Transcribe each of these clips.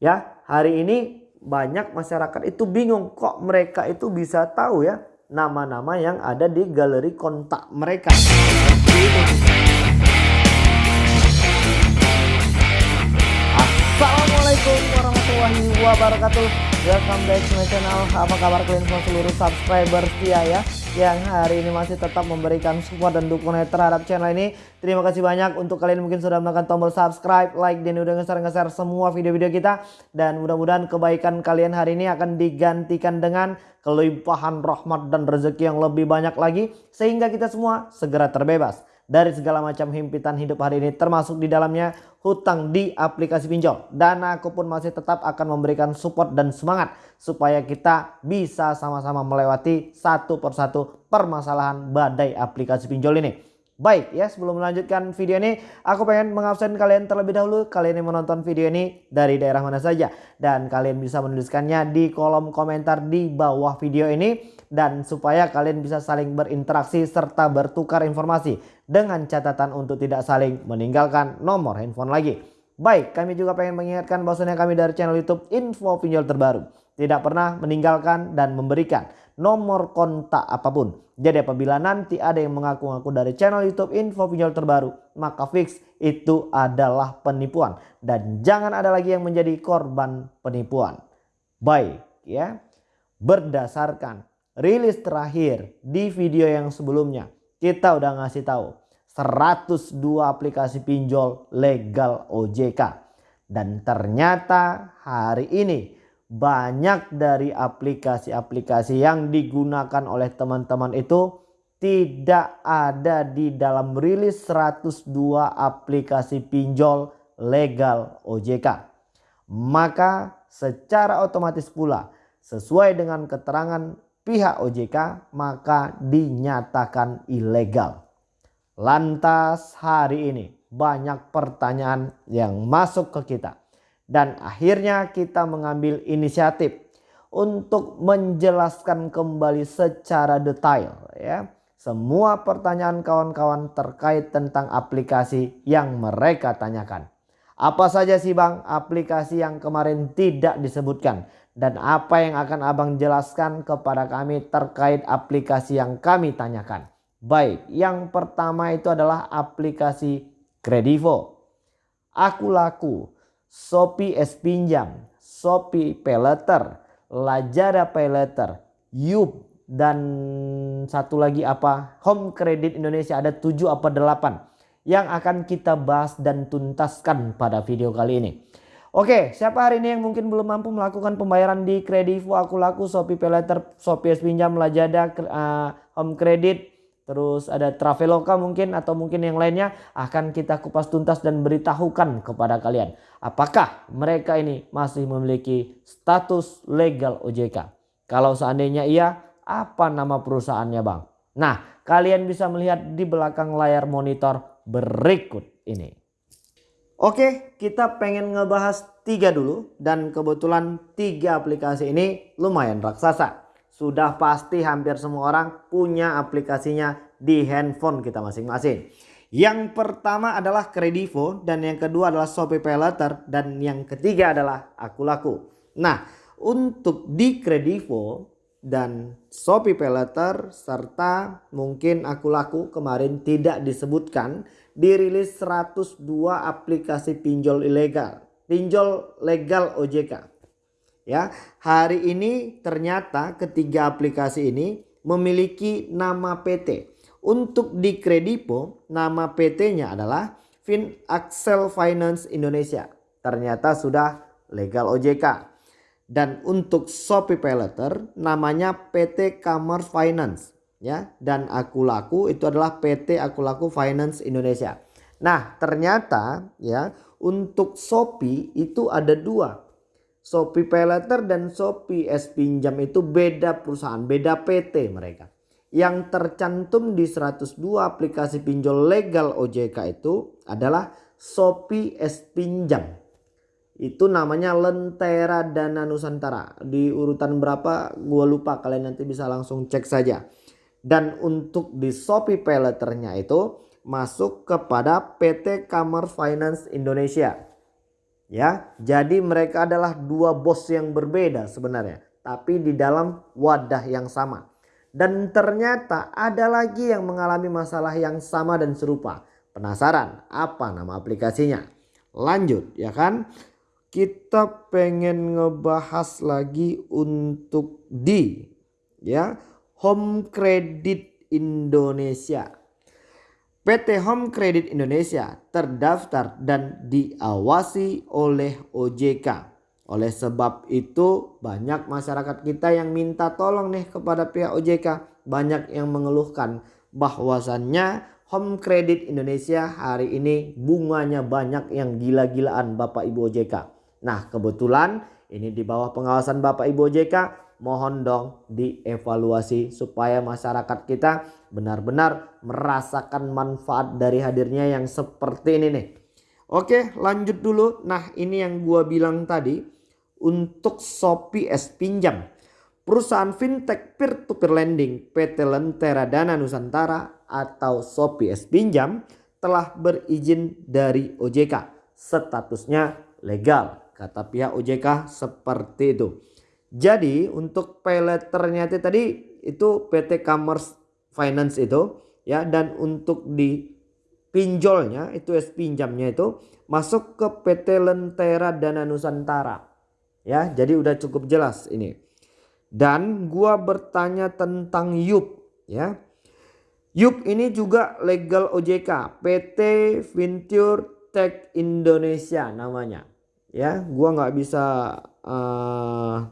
Ya, hari ini banyak masyarakat itu bingung kok mereka itu bisa tahu ya nama-nama yang ada di galeri kontak mereka. Assalamualaikum warahmatullahi wabarakatuh. Welcome back to my channel. Apa kabar kalian semua seluruh subscriber setia ya? Yang hari ini masih tetap memberikan support dan dukungan terhadap channel ini. Terima kasih banyak untuk kalian mungkin sudah menekan tombol subscribe, like, dan udah nge-share-nge-share semua video-video kita. Dan mudah-mudahan kebaikan kalian hari ini akan digantikan dengan kelimpahan rahmat dan rezeki yang lebih banyak lagi. Sehingga kita semua segera terbebas dari segala macam himpitan hidup hari ini termasuk di dalamnya hutang di aplikasi pinjol. Dan aku pun masih tetap akan memberikan support dan semangat supaya kita bisa sama-sama melewati satu persatu permasalahan badai aplikasi pinjol ini Baik ya sebelum melanjutkan video ini aku pengen mengabsen kalian terlebih dahulu. Kalian yang menonton video ini dari daerah mana saja. Dan kalian bisa menuliskannya di kolom komentar di bawah video ini. Dan supaya kalian bisa saling berinteraksi serta bertukar informasi dengan catatan untuk tidak saling meninggalkan nomor handphone lagi. Baik kami juga pengen mengingatkan bahwasanya kami dari channel YouTube info pinjol terbaru. Tidak pernah meninggalkan dan memberikan nomor kontak apa pun. Jadi apabila nanti ada yang mengaku-ngaku dari channel YouTube info pinjol terbaru, maka fix itu adalah penipuan dan jangan ada lagi yang menjadi korban penipuan. Baik ya. Berdasarkan rilis terakhir di video yang sebelumnya, kita udah ngasih tahu 102 aplikasi pinjol legal OJK. Dan ternyata hari ini banyak dari aplikasi-aplikasi yang digunakan oleh teman-teman itu tidak ada di dalam rilis 102 aplikasi pinjol legal OJK. Maka secara otomatis pula sesuai dengan keterangan pihak OJK maka dinyatakan ilegal. Lantas hari ini banyak pertanyaan yang masuk ke kita dan akhirnya kita mengambil inisiatif untuk menjelaskan kembali secara detail ya semua pertanyaan kawan-kawan terkait tentang aplikasi yang mereka tanyakan. Apa saja sih Bang aplikasi yang kemarin tidak disebutkan dan apa yang akan Abang jelaskan kepada kami terkait aplikasi yang kami tanyakan. Baik, yang pertama itu adalah aplikasi Kredivo. Aku laku Shopee S Pinjam, Shopee Paylater, Lazada Paylater, Yup dan satu lagi apa Home Credit Indonesia ada 7 apa 8 yang akan kita bahas dan tuntaskan pada video kali ini. Oke, siapa hari ini yang mungkin belum mampu melakukan pembayaran di Kredivo, Aku Laku, Shopee Paylater, Shopee S Pinjam, Lazada, uh, Home Credit, terus ada Traveloka mungkin atau mungkin yang lainnya akan kita kupas tuntas dan beritahukan kepada kalian. Apakah mereka ini masih memiliki status legal OJK? Kalau seandainya iya, apa nama perusahaannya bang? Nah kalian bisa melihat di belakang layar monitor berikut ini. Oke kita pengen ngebahas tiga dulu dan kebetulan tiga aplikasi ini lumayan raksasa sudah pasti hampir semua orang punya aplikasinya di handphone kita masing-masing. Yang pertama adalah Kredivo dan yang kedua adalah Shopee Paylater dan yang ketiga adalah Aku Laku. Nah untuk di Kredivo dan Shopee Paylater serta mungkin Aku Laku kemarin tidak disebutkan dirilis 102 aplikasi pinjol ilegal. Pinjol legal OJK. Ya, hari ini ternyata ketiga aplikasi ini memiliki nama PT. Untuk di Kredipo, nama PT-nya adalah Fin Axel Finance Indonesia. Ternyata sudah legal OJK. Dan untuk Shopee Paylater namanya PT Commerce Finance ya dan Aku Laku itu adalah PT Aku Laku Finance Indonesia. Nah, ternyata ya untuk Shopee itu ada dua Shopee Paylater dan Shopee S Pinjam itu beda perusahaan, beda PT mereka. Yang tercantum di 102 aplikasi pinjol legal OJK itu adalah Shopee S Pinjam. Itu namanya Lentera Dana Nusantara. Di urutan berapa gue lupa kalian nanti bisa langsung cek saja. Dan untuk di Shopee Paylaternya itu masuk kepada PT Kamar Finance Indonesia Ya, jadi mereka adalah dua bos yang berbeda sebenarnya, tapi di dalam wadah yang sama. Dan ternyata ada lagi yang mengalami masalah yang sama dan serupa. Penasaran apa nama aplikasinya? Lanjut ya kan? Kita pengen ngebahas lagi untuk di ya Home Credit Indonesia. PT Home Credit Indonesia terdaftar dan diawasi oleh OJK. Oleh sebab itu banyak masyarakat kita yang minta tolong nih kepada pihak OJK. Banyak yang mengeluhkan bahwasannya Home Credit Indonesia hari ini bunganya banyak yang gila-gilaan Bapak Ibu OJK. Nah kebetulan ini di bawah pengawasan Bapak Ibu OJK mohon dong dievaluasi supaya masyarakat kita benar-benar merasakan manfaat dari hadirnya yang seperti ini nih. Oke lanjut dulu. Nah ini yang gua bilang tadi untuk Shopee S Pinjam. Perusahaan fintech peer-to-peer lending PT Lentera Dana Nusantara atau Shopee S Pinjam telah berizin dari OJK. Statusnya legal kata pihak OJK seperti itu. Jadi untuk pay itu tadi itu PT Commerce Finance itu ya dan untuk di pinjolnya itu es pinjamnya itu masuk ke PT Lentera Dana Nusantara. Ya, jadi udah cukup jelas ini. Dan gua bertanya tentang YUP ya. YUP ini juga legal OJK, PT Venture Tech Indonesia namanya. Ya, gua nggak bisa uh,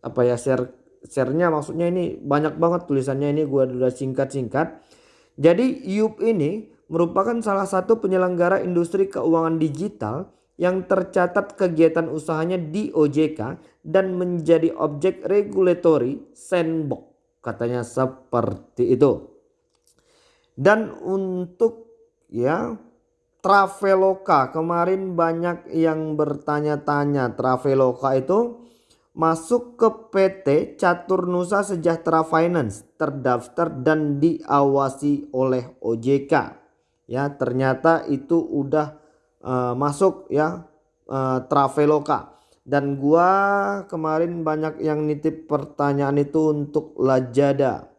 apa ya share sharenya maksudnya ini banyak banget tulisannya ini gua udah singkat-singkat. Jadi YUP ini merupakan salah satu penyelenggara industri keuangan digital yang tercatat kegiatan usahanya di OJK dan menjadi objek regulatory sandbox katanya seperti itu. Dan untuk ya Traveloka kemarin banyak yang bertanya-tanya Traveloka itu masuk ke PT Catur Nusa Sejahtera Finance terdaftar dan diawasi oleh OJK. Ya, ternyata itu udah uh, masuk ya uh, Traveloka. Dan gua kemarin banyak yang nitip pertanyaan itu untuk Lajada.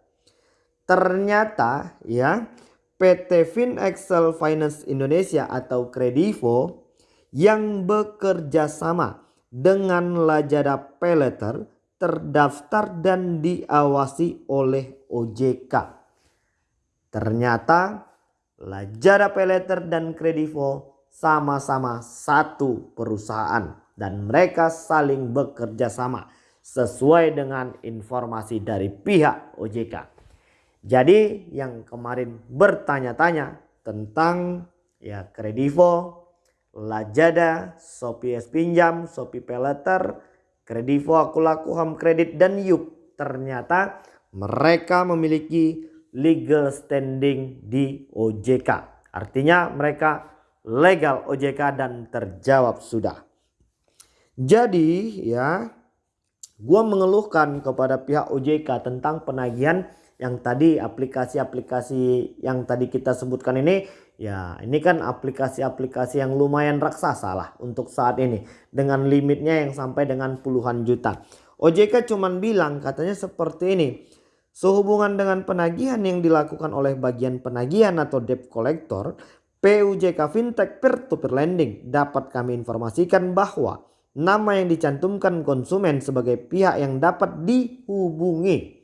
Ternyata ya PT FinExcel Finance Indonesia atau Kredivo yang bekerja sama dengan Lajada Payletter terdaftar dan diawasi oleh OJK. Ternyata Lajada Payletter dan Kredivo sama-sama satu perusahaan dan mereka saling bekerja sama sesuai dengan informasi dari pihak OJK. Jadi yang kemarin bertanya-tanya tentang ya Kredivo Lajada, Shopee S Pinjam, Shopee Peleter, Kredivo, Akulaku Home Credit dan Yup. Ternyata mereka memiliki legal standing di OJK. Artinya mereka legal OJK dan terjawab sudah. Jadi ya gua mengeluhkan kepada pihak OJK tentang penagihan yang tadi aplikasi-aplikasi yang tadi kita sebutkan ini Ya ini kan aplikasi-aplikasi yang lumayan raksasa lah untuk saat ini. Dengan limitnya yang sampai dengan puluhan juta. OJK cuman bilang katanya seperti ini. Sehubungan dengan penagihan yang dilakukan oleh bagian penagihan atau debt collector. PUJK Fintech Peer-to-Peer Lending dapat kami informasikan bahwa nama yang dicantumkan konsumen sebagai pihak yang dapat dihubungi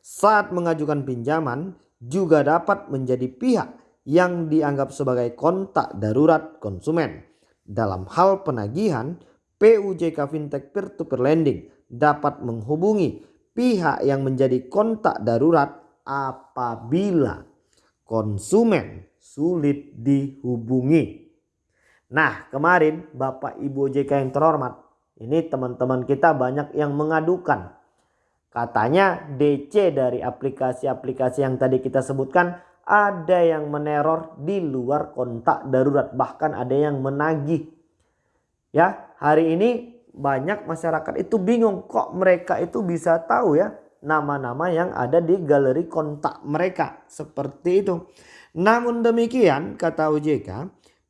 saat mengajukan pinjaman juga dapat menjadi pihak yang dianggap sebagai kontak darurat konsumen. Dalam hal penagihan, PUJK Fintech Peer-to-Peer Lending dapat menghubungi pihak yang menjadi kontak darurat apabila konsumen sulit dihubungi. Nah kemarin Bapak Ibu OJK yang terhormat, ini teman-teman kita banyak yang mengadukan. Katanya DC dari aplikasi-aplikasi yang tadi kita sebutkan ada yang meneror di luar kontak darurat bahkan ada yang menagih. Ya hari ini banyak masyarakat itu bingung kok mereka itu bisa tahu ya nama-nama yang ada di galeri kontak mereka. Seperti itu. Namun demikian kata OJK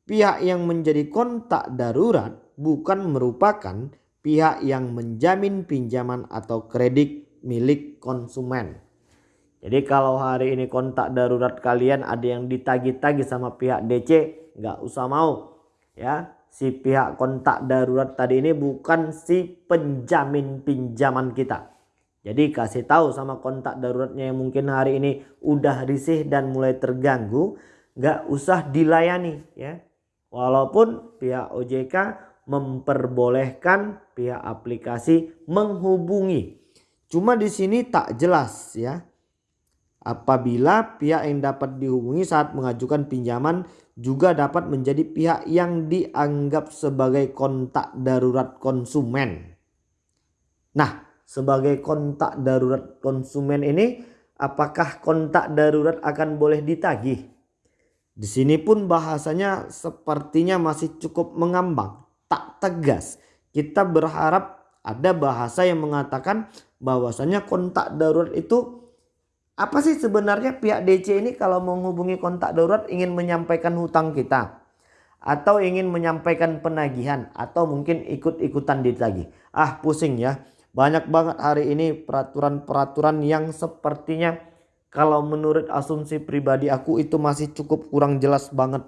pihak yang menjadi kontak darurat bukan merupakan pihak yang menjamin pinjaman atau kredit milik konsumen. Jadi kalau hari ini kontak darurat kalian ada yang ditagi-tagi sama pihak DC, nggak usah mau. Ya, si pihak kontak darurat tadi ini bukan si penjamin pinjaman kita. Jadi kasih tahu sama kontak daruratnya yang mungkin hari ini udah risih dan mulai terganggu, nggak usah dilayani ya. Walaupun pihak OJK memperbolehkan pihak aplikasi menghubungi. Cuma di sini tak jelas ya. Apabila pihak yang dapat dihubungi saat mengajukan pinjaman juga dapat menjadi pihak yang dianggap sebagai kontak darurat konsumen. Nah, sebagai kontak darurat konsumen ini apakah kontak darurat akan boleh ditagih? Di sini pun bahasanya sepertinya masih cukup mengambang, tak tegas. Kita berharap ada bahasa yang mengatakan bahwasanya kontak darurat itu apa sih sebenarnya pihak DC ini kalau menghubungi kontak darurat ingin menyampaikan hutang kita atau ingin menyampaikan penagihan atau mungkin ikut-ikutan ditagih. Ah pusing ya. Banyak banget hari ini peraturan-peraturan yang sepertinya kalau menurut asumsi pribadi aku itu masih cukup kurang jelas banget.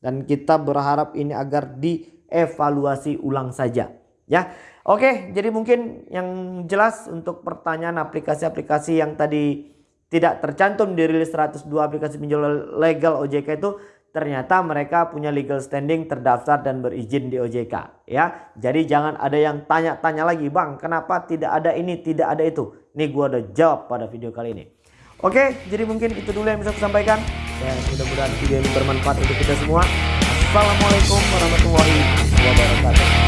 Dan kita berharap ini agar dievaluasi ulang saja. Ya, Oke jadi mungkin yang jelas untuk pertanyaan aplikasi-aplikasi yang tadi tidak tercantum di rilis 102 aplikasi pinjol legal OJK itu ternyata mereka punya legal standing terdaftar dan berizin di OJK ya. Jadi jangan ada yang tanya-tanya lagi, "Bang, kenapa tidak ada ini, tidak ada itu?" Ini gua udah jawab pada video kali ini. Oke, jadi mungkin itu dulu yang bisa saya sampaikan. Dan mudah-mudahan video ini bermanfaat untuk kita semua. Assalamualaikum warahmatullahi wabarakatuh.